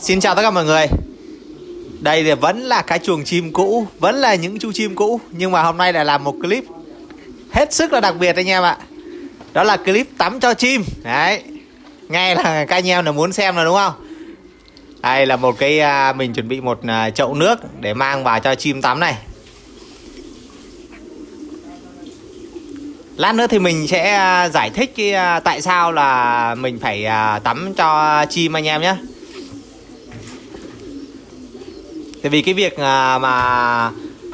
Xin chào tất cả mọi người. Đây thì vẫn là cái chuồng chim cũ, Vẫn là những chú chim cũ, Nhưng mà hôm nay lại làm một clip Hết sức là đặc biệt anh em ạ. Đó là clip tắm cho chim. Đấy. Ngay là các anh em là muốn xem rồi đúng không? Đây là một cái à, Mình chuẩn bị một à, chậu nước Để mang vào cho chim tắm này. Lát nữa thì mình sẽ à, giải thích cái tại sao là mình phải tắm cho chim anh em nhé. Tại vì cái việc à, mà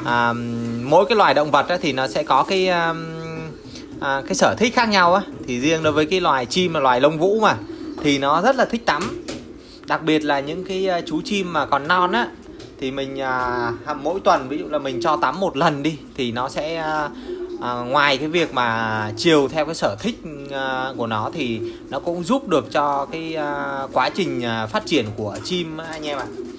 à, mỗi cái loài động vật á, thì nó sẽ có cái à, à, cái sở thích khác nhau á. Thì riêng đối với cái loài chim là loài lông vũ mà thì nó rất là thích tắm. Đặc biệt là những cái à, chú chim mà còn non á thì mình à, mỗi tuần ví dụ là mình cho tắm một lần đi thì nó sẽ à, à, ngoài cái việc mà chiều theo cái sở thích à, của nó thì nó cũng giúp được cho cái à, quá trình à, phát triển của chim anh em ạ. à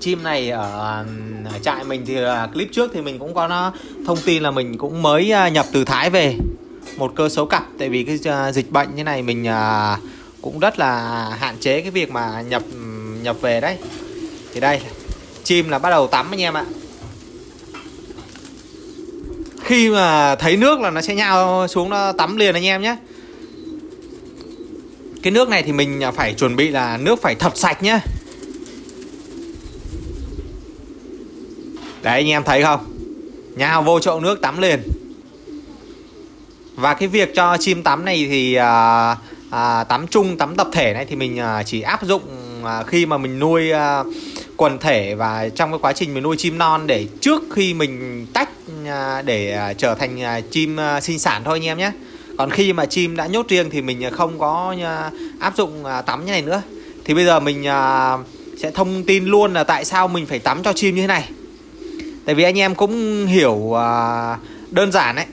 chim này ở, ở trại mình thì à, clip trước thì mình cũng có nó thông tin là mình cũng mới nhập từ Thái về. Một cơ số cặp tại vì cái dịch bệnh như này mình cũng rất là hạn chế cái việc mà nhập nhập về đấy. Thì đây chim là bắt đầu tắm anh em ạ. Khi mà thấy nước là nó sẽ nhao xuống nó tắm liền anh em nhé. Cái nước này thì mình phải chuẩn bị là nước phải thật sạch nhá Đấy anh em thấy không? Nhào vô chậu nước tắm liền. Và cái việc cho chim tắm này thì à, à, Tắm chung, tắm tập thể này thì mình à, chỉ áp dụng à, khi mà mình nuôi à, quần thể Và trong cái quá trình mình nuôi chim non để trước khi mình tách à, để à, trở thành à, chim à, sinh sản thôi anh em nhé. Còn khi mà chim đã nhốt riêng thì mình không có à, áp dụng à, tắm như này nữa. Thì bây giờ mình à, sẽ thông tin luôn là tại sao mình phải tắm cho chim như thế này. Tại vì anh em cũng hiểu uh, đơn giản đấy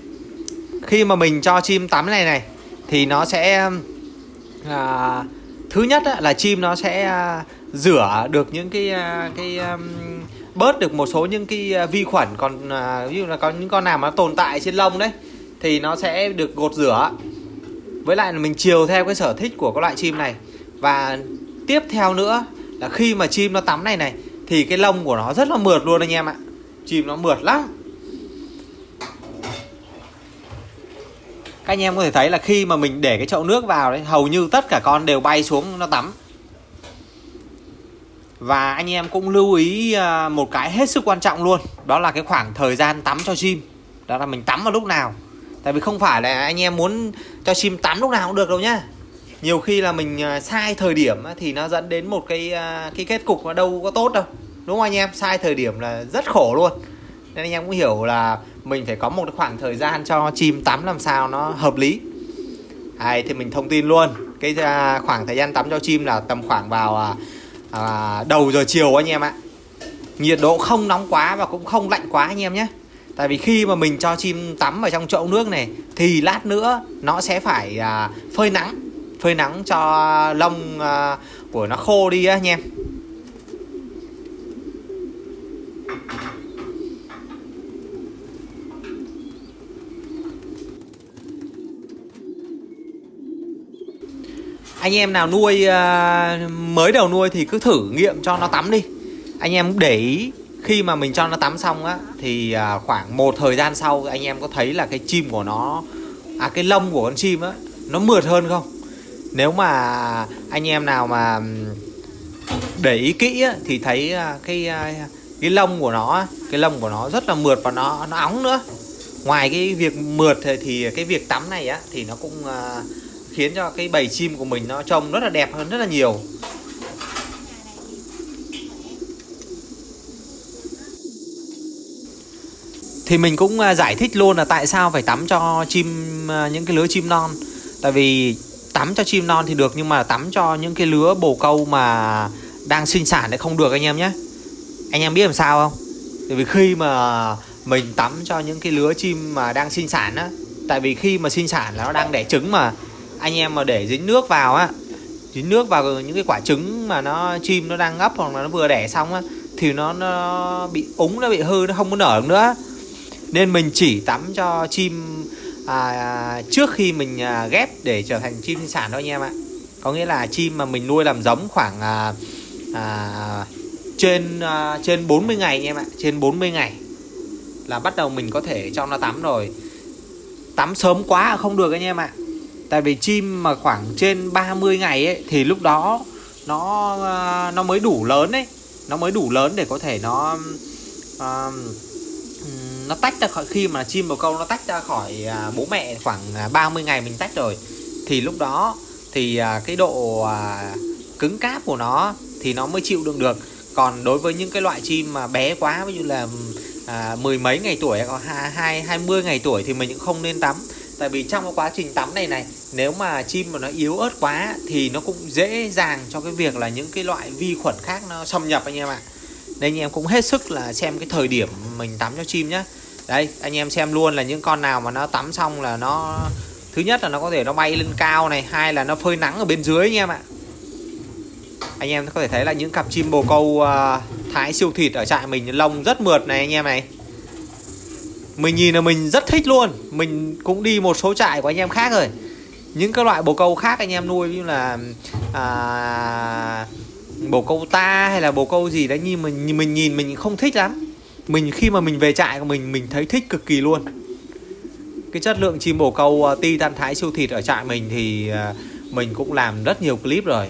Khi mà mình cho chim tắm này này Thì nó sẽ uh, Thứ nhất là chim nó sẽ uh, rửa được những cái uh, cái um, bớt được một số những cái vi khuẩn còn uh, ví dụ là có những con nào mà tồn tại trên lông đấy thì nó sẽ được gột rửa. Với lại là mình chiều theo cái sở thích của các loại chim này. Và tiếp theo nữa là khi mà chim nó tắm này này thì cái lông của nó rất là mượt luôn anh em ạ chim nó mượt lắm. Các anh em có thể thấy là khi mà mình để cái chậu nước vào đấy, hầu như tất cả con đều bay xuống nó tắm. Và anh em cũng lưu ý à, một cái hết sức quan trọng luôn, đó là cái khoảng thời gian tắm cho chim. Đó là mình tắm vào lúc nào. Tại vì không phải là anh em muốn cho chim tắm lúc nào cũng được đâu nhá. Nhiều khi là mình à, sai thời điểm thì nó dẫn đến một cái à, cái kết cục nó đâu có tốt đâu đúng không anh em? Sai thời điểm là rất khổ luôn. Nên anh em cũng hiểu là mình phải có một khoảng thời gian cho chim tắm làm sao nó hợp lý. Đấy, thì mình thông tin luôn. Cái à, khoảng thời gian tắm cho chim là tầm khoảng vào à, à, đầu giờ chiều anh em ạ. Nhiệt độ không nóng quá và cũng không lạnh quá anh em nhé. Tại vì khi mà mình cho chim tắm ở trong chậu nước này Thì lát nữa nó sẽ phải à, phơi nắng. Phơi nắng cho lông à, của nó khô đi á anh em. Anh em nào nuôi uh, mới đầu nuôi thì cứ thử nghiệm cho nó tắm đi. Anh em để ý khi mà mình cho nó tắm xong á thì uh, khoảng một thời gian sau anh em có thấy là cái chim của nó à cái lông của con chim á nó mượt hơn không? Nếu mà anh em nào mà để ý kỹ á, thì thấy à, cái à, cái lông của nó cái lông của nó rất là mượt và nó nó óng nữa. Ngoài cái việc mượt thì, thì cái việc tắm này á thì nó cũng uh, khiến cho cái bầy chim của mình nó trông rất là đẹp hơn rất là nhiều. Thì mình cũng à, giải thích luôn là tại sao phải tắm cho chim à, những cái lứa chim non. Tại vì tắm cho chim non thì được, nhưng mà tắm cho những cái lứa bồ câu mà đang sinh sản thì không được anh em nhé. Anh em biết làm sao không? Tại vì khi mà mình tắm cho những cái lứa chim mà đang sinh sản á, tại vì khi mà sinh sản là nó đang đẻ trứng mà anh em mà để dính nước vào á dính nước vào những cái quả trứng mà nó chim nó đang ngấp hoặc là nó vừa đẻ xong á thì nó nó bị úng nó bị hư nó không có nở được nữa. Nên mình chỉ tắm cho chim à, trước khi mình à, ghép để trở thành chim sản thôi anh em ạ. Có nghĩa là chim mà mình nuôi làm giống khoảng à, à, trên à, trên 40 ngày nha em ạ trên 40 ngày là bắt đầu mình có thể cho nó tắm rồi. Tắm sớm quá không được anh em ạ tại vì chim mà khoảng trên 30 ngày ấy thì lúc đó nó ờ, nó mới đủ lớn ấy. Nó mới đủ lớn để có thể nó uh, nó tách ra khỏi khi mà chim bồ câu nó tách ra khỏi à, bố mẹ khoảng à, 30 ngày mình tách rồi thì lúc đó thì à, cái độ cứng cáp của nó thì nó mới chịu đựng được. Còn đối với những cái loại chim mà bé quá ví dụ là à, mười mấy ngày tuổi hoặc hai hai mươi ngày tuổi thì mình cũng không nên tắm tại vì trong cái quá trình tắm này này nếu mà chim mà nó yếu ớt quá thì nó cũng dễ dàng cho cái việc là những cái loại vi khuẩn khác nó xâm nhập anh em ạ. Nên anh em cũng hết sức là xem cái thời điểm mình tắm cho chim nhé đây anh em xem luôn là những con nào mà nó tắm xong là nó thứ nhất là nó có thể nó bay lên cao này hai là nó phơi nắng ở bên dưới anh em ạ. Anh em có thể thấy là những cặp chim bồ câu uh, thái siêu thịt ở trại mình lông rất mượt này anh em này mình nhìn là mình rất thích luôn. Mình cũng đi một số trại của anh em khác rồi. Những cái loại bồ câu khác anh em nuôi như là à, bồ câu ta hay là bồ câu gì đấy nhưng mình mình nhìn mình không thích lắm. Mình khi mà mình về trại của mình mình thấy thích cực kỳ luôn. Cái chất lượng chim bồ câu uh, ti tan thái siêu thịt ở trại mình thì uh, mình cũng làm rất nhiều clip rồi.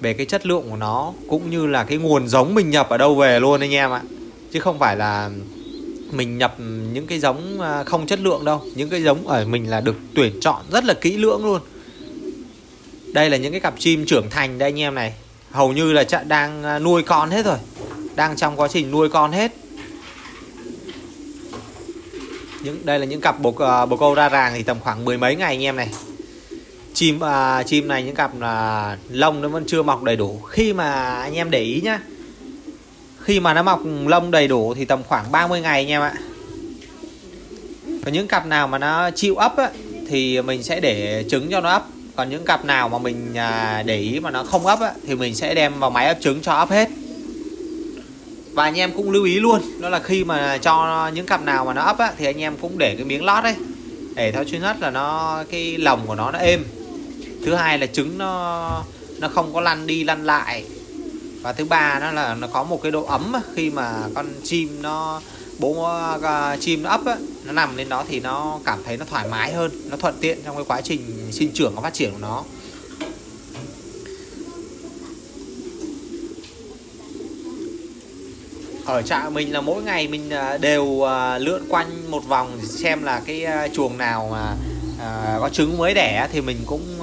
Về cái chất lượng của nó cũng như là cái nguồn giống mình nhập ở đâu về luôn anh em ạ. Chứ không phải là mình nhập những cái giống à, không chất lượng đâu. Những cái giống ở mình là được tuyển chọn rất là kỹ lưỡng luôn. Đây là những cái cặp chim trưởng thành đây anh em này. Hầu như là đang à, nuôi con hết rồi. Đang trong quá trình nuôi con hết. Những đây là những cặp bồ, à, bồ câu ra ràng thì tầm khoảng mười mấy ngày anh em này. Chim uh, chim này những cặp là lông nó vẫn chưa mọc đầy đủ. Khi mà anh em để ý nhá khi mà nó mọc lông đầy đủ thì tầm khoảng 30 ngày anh em ạ. Còn những cặp nào mà nó chịu ấp á, thì mình sẽ để trứng cho nó ấp. Còn những cặp nào mà mình à, để ý mà nó không ấp á, thì mình sẽ đem vào máy ấp trứng cho ấp hết. Và anh em cũng lưu ý luôn đó là khi mà cho những cặp nào mà nó ấp á, thì anh em cũng để cái miếng lót đấy. Để theo thứ nhất là nó cái lồng của nó nó êm. Thứ hai là trứng nó nó không có lăn đi lăn lại và thứ ba nó là nó có một cái độ ấm khi mà con chim nó bố uh, chim nó ấp á, nó nằm lên đó thì nó cảm thấy nó thoải mái hơn nó thuận tiện trong cái quá trình sinh trưởng và phát triển của nó. Ở trại mình là mỗi ngày mình à, đều à, lượn quanh một vòng xem là cái chuồng nào mà có trứng mới đẻ thì mình cũng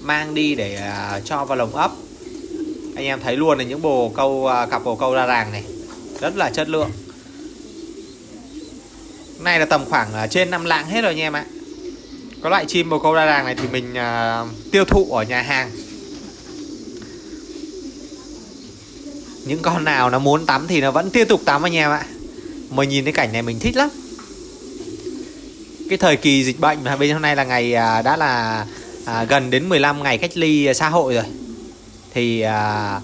mang đi để cho vào lồng ấp anh em thấy luôn là những bồ câu à, cặp bồ câu ra ràng này. Rất là chất lượng. Này là tầm khoảng à, trên 5 lạng hết rồi anh em ạ. Có loại chim bồ câu ra ràng này thì mình à, tiêu thụ ở nhà hàng. Những con nào nó muốn tắm thì nó vẫn tiếp tục tắm anh em ạ. Mà nhìn cái cảnh này mình thích lắm. Cái thời kỳ dịch bệnh mà bên hôm nay là ngày uh, đã là uh, gần đến 15 ngày cách ly xã hội rồi thì à,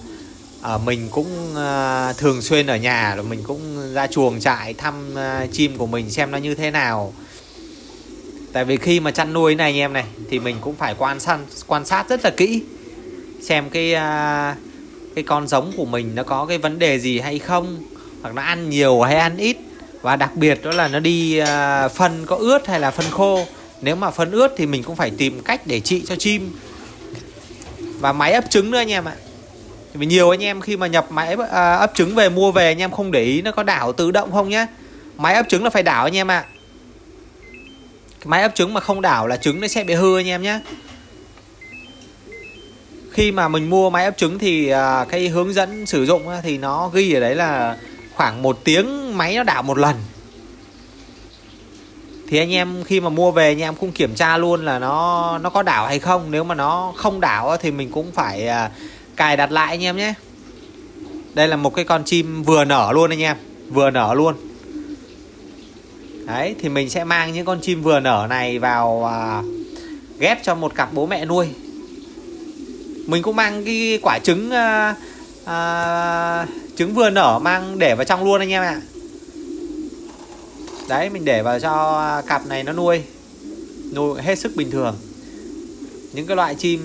à, mình cũng à, thường xuyên ở nhà rồi mình cũng ra chuồng trại thăm à, chim của mình xem nó như thế nào. Tại vì khi mà chăn nuôi này anh em này thì mình cũng phải quan sát quan sát rất là kỹ xem cái à, cái con giống của mình nó có cái vấn đề gì hay không hoặc nó ăn nhiều hay ăn ít. Và đặc biệt đó là nó đi à, phân có ướt hay là phân khô. Nếu mà phân ướt thì mình cũng phải tìm cách để trị cho chim và máy ấp trứng nữa anh em ạ. Vì nhiều anh em khi mà nhập máy à, ấp trứng về, mua về, anh em không để ý nó có đảo tự động không nhá. Máy ấp trứng là phải đảo anh em ạ. Máy ấp trứng mà không đảo là trứng nó sẽ bị hư anh em nhé khi mà mình mua máy ấp trứng thì à, cái hướng dẫn sử dụng thì nó ghi ở đấy là khoảng một tiếng máy nó đảo một lần thì anh em khi mà mua về anh em cũng kiểm tra luôn là nó nó có đảo hay không. Nếu mà nó không đảo thì mình cũng phải à, cài đặt lại anh em nhé. Đây là một cái con chim vừa nở luôn anh em vừa nở luôn. Đấy thì mình sẽ mang những con chim vừa nở này vào à, ghép cho một cặp bố mẹ nuôi. Mình cũng mang cái quả trứng à, à, trứng vừa nở mang để vào trong luôn anh em ạ đấy, mình để vào cho cặp này nó nuôi. Nuôi hết sức bình thường. Những cái loại chim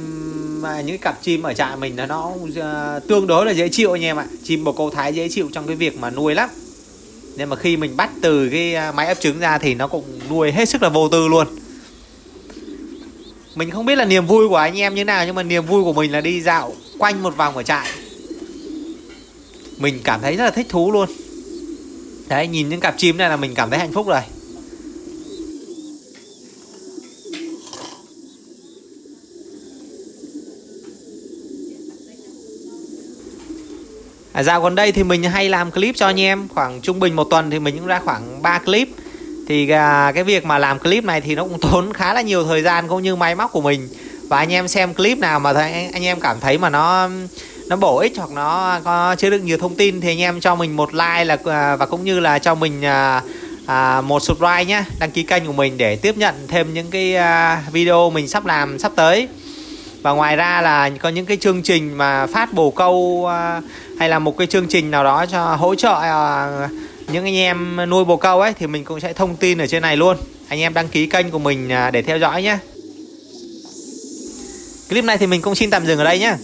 à, những cái cặp chim ở trại mình là nó à, tương đối là dễ chịu anh em ạ. Chim bồ câu thái dễ chịu trong cái việc mà nuôi lắm. Nên mà khi mình bắt từ cái à, máy ấp trứng ra thì nó cũng nuôi hết sức là vô tư luôn. Mình không biết là niềm vui của anh em như nào, nhưng mà niềm vui của mình là đi dạo quanh một vòng ở trại. Mình cảm thấy rất là thích thú luôn đấy nhìn những cặp chim này là mình cảm thấy hạnh phúc rồi. À, dạo gần đây thì mình hay làm clip cho anh em. Khoảng trung bình một tuần thì mình cũng ra khoảng 3 clip. Thì à, cái việc mà làm clip này thì nó cũng tốn khá là nhiều thời gian cũng như máy móc của mình. Và anh em xem clip nào mà anh anh em cảm thấy mà nó nó bổ ích hoặc nó có chứa được nhiều thông tin thì anh em cho mình một like là à, và cũng như là cho mình à, à, một subscribe nhé đăng ký kênh của mình để tiếp nhận thêm những cái à, video mình sắp làm sắp tới. Và ngoài ra là có những cái chương trình mà phát bồ câu à, hay là một cái chương trình nào đó cho hỗ trợ à, những anh em nuôi bồ câu ấy thì mình cũng sẽ thông tin ở trên này luôn. Anh em đăng ký kênh của mình à, để theo dõi nhé. Clip này thì mình cũng xin tạm dừng ở đây nhé.